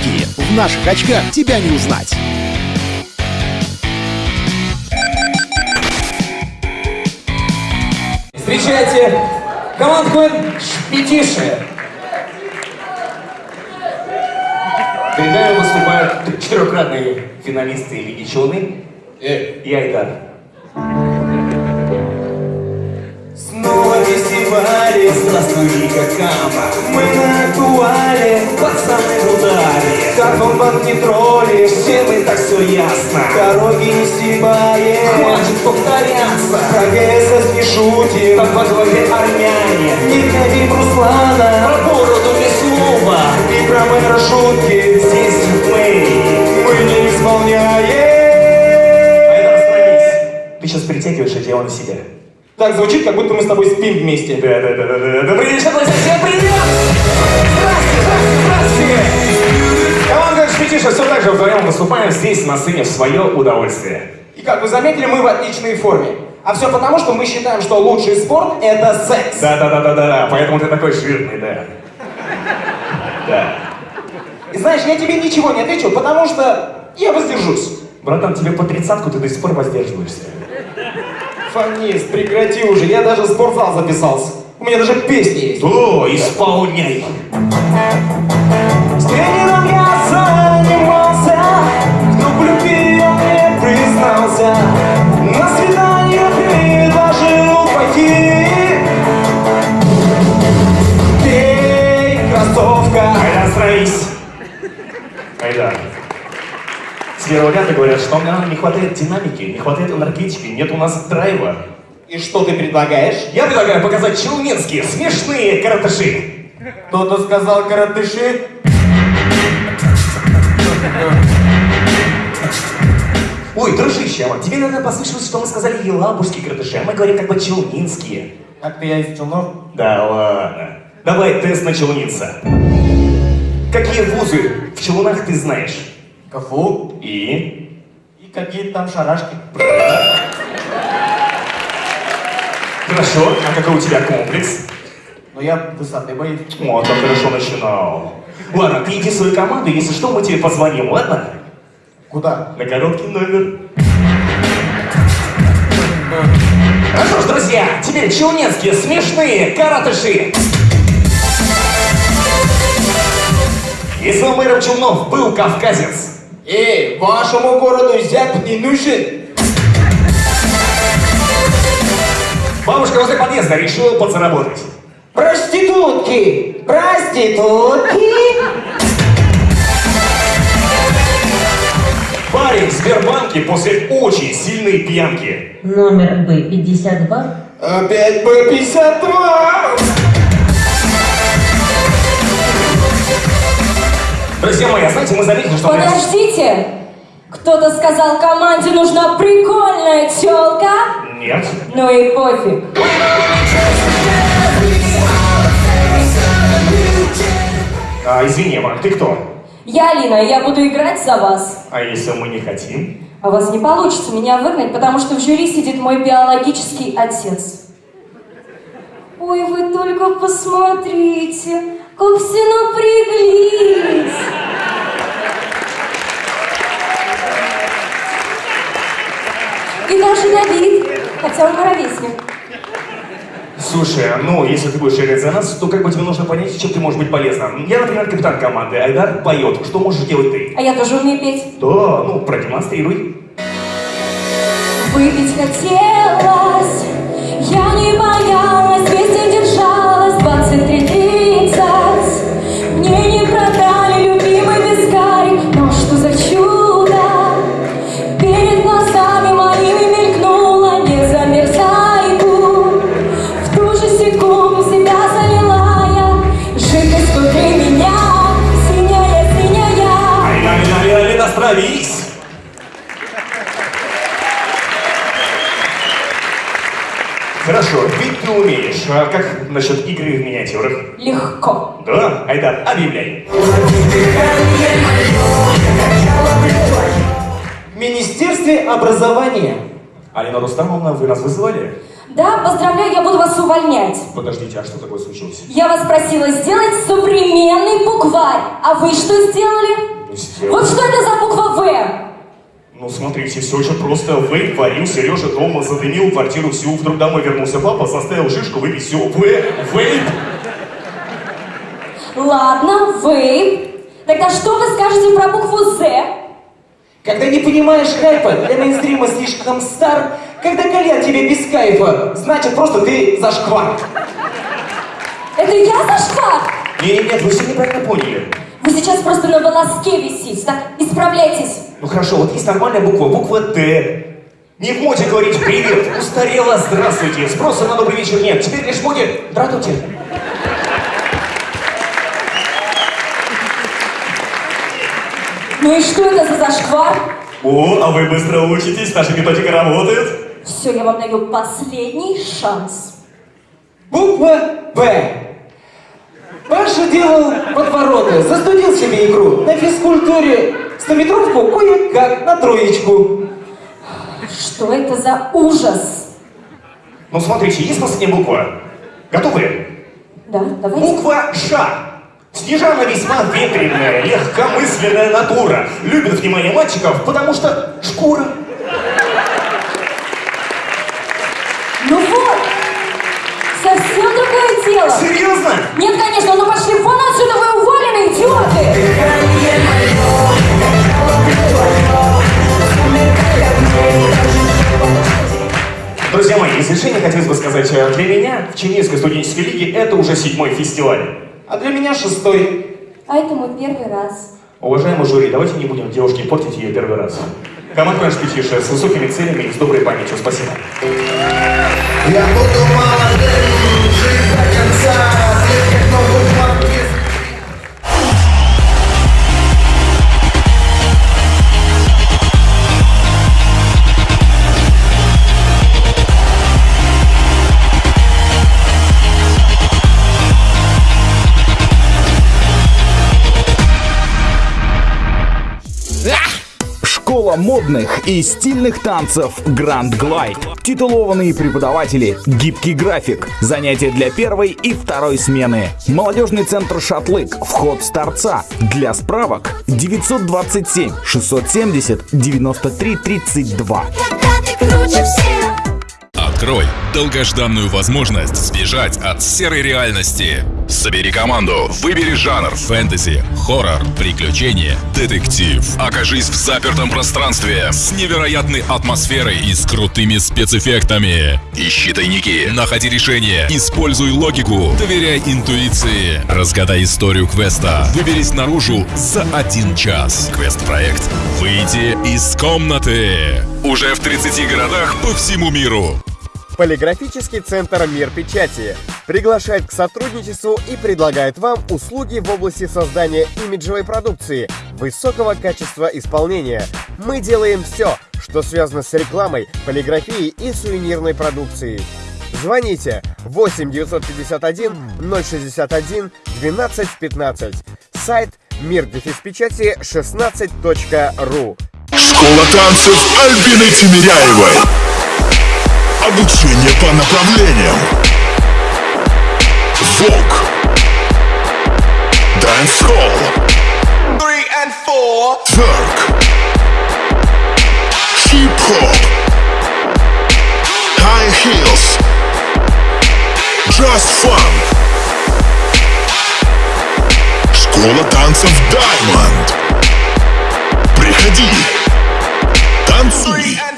Пьянки. В наших очках тебя не узнать. Встречайте команду Шпитиши. Перед нами выступают четырехкратные финалисты Лиги Челны и Айдар. Фестивали, здравствуй, Кама. Мы на актуале, пацаны в ударе. Как он банк не тролли, все мы так все ясно. Дороги не стебаем, хватит повторяться. Про ГСС не шутим, как во главе армяне. Не гневим Руслана, про бороду без слова. И про мэра шутки, здесь мы, мы не исполняем. Ты сейчас притягиваешь одеяло на себя. Так звучит, как будто мы с тобой спим вместе. Да, да, да, да, да. Добрый вечер, друзья, всем привет! Здравствуйте, здравствуйте, Команда Шпитиша все так же вдвоем выступаем здесь на сцене в свое удовольствие. И как вы заметили, мы в отличной форме. А все потому, что мы считаем, что лучший спорт – это секс. Да, да, да, да, да, да. Поэтому ты такой жирный, да. Да. И знаешь, я тебе ничего не отвечу, потому что я воздержусь. Братан, тебе по тридцатку ты до сих пор воздерживаешься. Фанист, прекрати уже, я даже в спортзал записался. У меня даже песни есть. О, исполняй! С тренером я занимался, в любви он мне признался. На свидание предложил пойти. Пей, кроссовка. Айдар, остановись! Айдар. Первого ряда говорят, что нам не хватает динамики, не хватает энергетики, нет у нас драйва. И что ты предлагаешь? Я предлагаю показать челнинские смешные каратыши. Кто-то сказал каратыши. Ой, дружище, а тебе, наверное, послышалось, что мы сказали елабужские каратыши, а мы говорим как бы челнинские. Как ты я из Челнов? Да ладно. Давай тест на челнинца. Какие вузы в Челнах ты знаешь? КФУ. И? И какие там шарашки. Хорошо, а какой у тебя комплекс? Но я высоты боюсь. О, так хорошо начинал. Ладно, ты иди в свою команду, если что, мы тебе позвоним, ладно? Куда? На короткий номер. Ну что ж, друзья, теперь челнецкие смешные каратыши. Если у мэра Челнов был кавказец, Эй, вашему городу зяб не нужен. бабушка возле подъезда решила подзаработать. Проститутки! Проститутки! Парень в Сбербанке после очень сильной пьянки. Номер Б-52. Опять Б-52! Друзья мои, а знаете, мы заметили, что... Подождите! Кто-то сказал, команде нужна прикольная тёлка. Нет. Ну и пофиг. А, извини, Ван, ты кто? Я Алина, и я буду играть за вас. А если мы не хотим? А у вас не получится меня выгнать, потому что в жюри сидит мой биологический отец. Ой, вы только посмотрите, как все напряглись. И даже Давид, хотя он ровесник. Слушай, ну, если ты будешь играть за нас, то как бы тебе нужно понять, чем ты можешь быть полезна. Я, например, капитан команды, Айдар поет. Что можешь делать ты? А я тоже умею петь. Да, ну, продемонстрируй. Выпить хотелось, А как насчет игры в миниатюрах? Легко. Да? Айдар, объявляй. В Министерстве образования. Алина Рустамовна, вы нас вызывали? Да, поздравляю, я буду вас увольнять. Подождите, а что такое случилось? Я вас просила сделать современный букварь. А вы что сделали? Ну, сделал. Вот что это за буква В? Ну, смотрите, все очень просто. Вейп варил, Сережа дома задымил квартиру всю. Вдруг домой вернулся папа, заставил шишку выпить все. В, вейп. Ладно, вы. Тогда что вы скажете про букву З? Когда не понимаешь хайпа, для мейнстрима слишком стар, когда кальян тебе без кайфа, значит просто ты зашквар. Это я зашла? Нет, нет, вы все неправильно поняли. Вы сейчас просто на волоске висите, так? Исправляйтесь. Ну хорошо, вот есть нормальная буква, буква Т. Не в моде говорить привет, устарела, здравствуйте, спроса на добрый вечер нет, теперь лишь в моде, здравствуйте. Ну и что это за зашквар? О, а вы быстро учитесь, наша методика работает. Все, я вам даю последний шанс. Буква Б. Паша делал подвороты, застудил себе игру. На физкультуре стометровку кое-как на троечку. Что это за ужас? Ну смотрите, есть последняя буква. Готовы? Да, давайте. Буква Ш. Снежана весьма ветреная, легкомысленная натура. Любит внимание мальчиков, потому что шкура. Ну вот, совсем другое дело. Серьезно? Нет, хотелось бы сказать, э, для меня в Чернигівской студенческой лиге это уже седьмой фестиваль. А для меня шестой. А это мой первый раз. Уважаемый жюри, давайте не будем девушке портить ее первый раз. Команда наш Петиша с высокими целями и с доброй памятью. Спасибо. Я буду молодым, жить до конца, модных и стильных танцев Grand Glide. Титулованные преподаватели, гибкий график, занятия для первой и второй смены. Молодежный центр Шатлык, вход с торца. Для справок 927 670 93 32. Открой долгожданную возможность сбежать от серой реальности. Собери команду, выбери жанр фэнтези, хоррор, приключения, детектив. Окажись в запертом пространстве с невероятной атмосферой и с крутыми спецэффектами. Ищи тайники, находи решения, используй логику, доверяй интуиции. Разгадай историю квеста. Выберись наружу за один час. Квест-проект «Выйти из комнаты». Уже в 30 городах по всему миру. Полиграфический центр «Мир печати» приглашает к сотрудничеству и предлагает вам услуги в области создания имиджевой продукции высокого качества исполнения. Мы делаем все, что связано с рекламой, полиграфией и сувенирной продукцией. Звоните 8 951 061 12 15. Сайт мир печати 16.ру. Школа танцев Альбины Тимиряевой. Обучение по направлениям. Vogue. Dancehall. Тверк. Хип-хоп. High heels. Just fun. Школа танцев Diamond. Приходи. Танцуй.